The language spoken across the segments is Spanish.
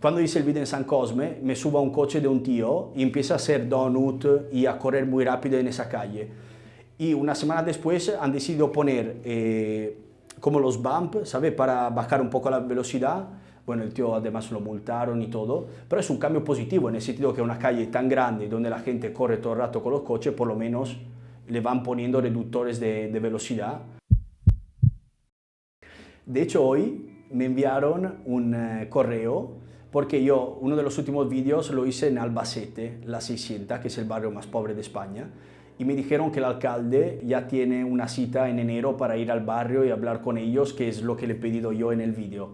Cuando hice el video en San Cosme, me subo a un coche de un tío y empieza a hacer donut y a correr muy rápido en esa calle. Y una semana después han decidido poner eh, como los bumps, ¿sabe? Para bajar un poco la velocidad. Bueno, el tío además lo multaron y todo, pero es un cambio positivo en el sentido que una calle tan grande donde la gente corre todo el rato con los coches, por lo menos le van poniendo reductores de, de velocidad. De hecho, hoy me enviaron un eh, correo porque yo uno de los últimos vídeos lo hice en Albacete, la 600, que es el barrio más pobre de España, y me dijeron que el alcalde ya tiene una cita en enero para ir al barrio y hablar con ellos, que es lo que le he pedido yo en el vídeo.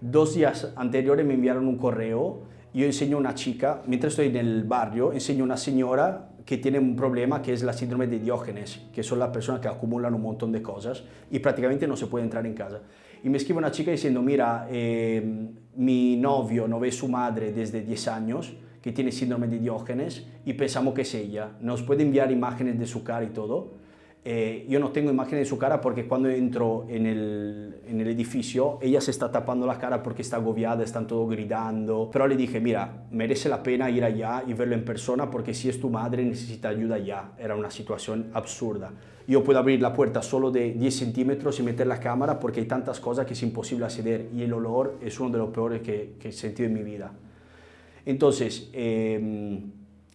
Dos días anteriores me enviaron un correo, yo enseño a una chica, mientras estoy en el barrio, enseño a una señora que tiene un problema que es la síndrome de Diógenes, que son las personas que acumulan un montón de cosas y prácticamente no se puede entrar en casa. Y me escribe una chica diciendo, mira, eh, mi novio no ve su madre desde 10 años, que tiene síndrome de Diógenes, y pensamos que es ella. Nos puede enviar imágenes de su cara y todo. Eh, yo no tengo imágenes de su cara porque cuando entro en el, en el, edificio ella se está tapando la cara porque está agobiada, están todos gritando. Pero le dije, mira, merece la pena ir allá y verlo en persona porque si es tu madre necesita ayuda ya. Era una situación absurda. Yo puedo abrir la puerta solo de 10 centímetros y meter la cámara porque hay tantas cosas que es imposible acceder y el olor es uno de los peores que, que he sentido en mi vida. Entonces, eh,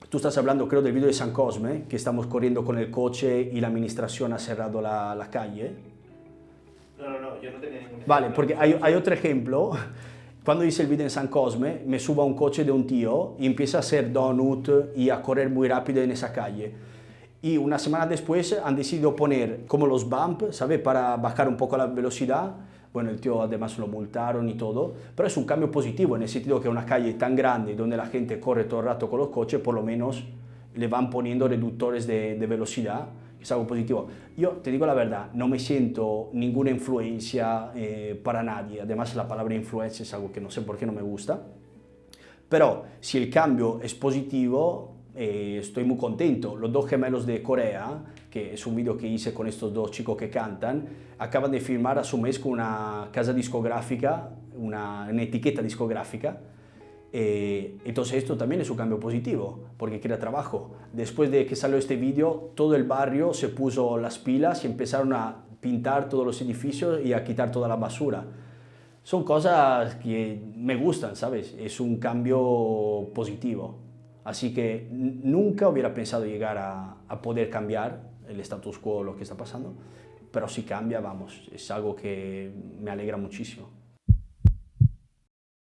Tú estás hablando, creo, del video de San Cosme, que estamos corriendo con el coche y la administración ha cerrado la, la calle. No, no, no, yo no tenía ningún Vale, porque hay, hay, otro ejemplo. Cuando hice el video en San Cosme, me subo a un coche de un tío y empieza a hacer donut y a correr muy rápido en esa calle. Y una semana después han decidido poner como los bumps, ¿sabe? Para bajar un poco la velocidad bueno, el tío además lo multaron y todo, pero es un cambio positivo en el sentido que una calle tan grande donde la gente corre todo el rato con los coches, por lo menos le van poniendo reductores de, de velocidad, es algo positivo. Yo te digo la verdad, no me siento ninguna influencia eh, para nadie, además la palabra influencia es algo que no sé por qué no me gusta, pero si el cambio es positivo, eh, estoy muy contento. Los dos gemelos de Corea, que es un video que hice con estos dos chicos que cantan, acaban de firmar a su mes con una casa discográfica, una, una etiqueta discográfica, eh, entonces esto también es un cambio positivo, porque crea trabajo. Después de que salió este vídeo, todo el barrio se puso las pilas y empezaron a pintar todos los edificios y a quitar toda la basura. Son cosas que me gustan, ¿sabes? Es un cambio positivo. Así que nunca hubiera pensado llegar a, poder cambiar el status quo, lo que está pasando, pero si cambia, vamos, es algo que me alegra muchísimo.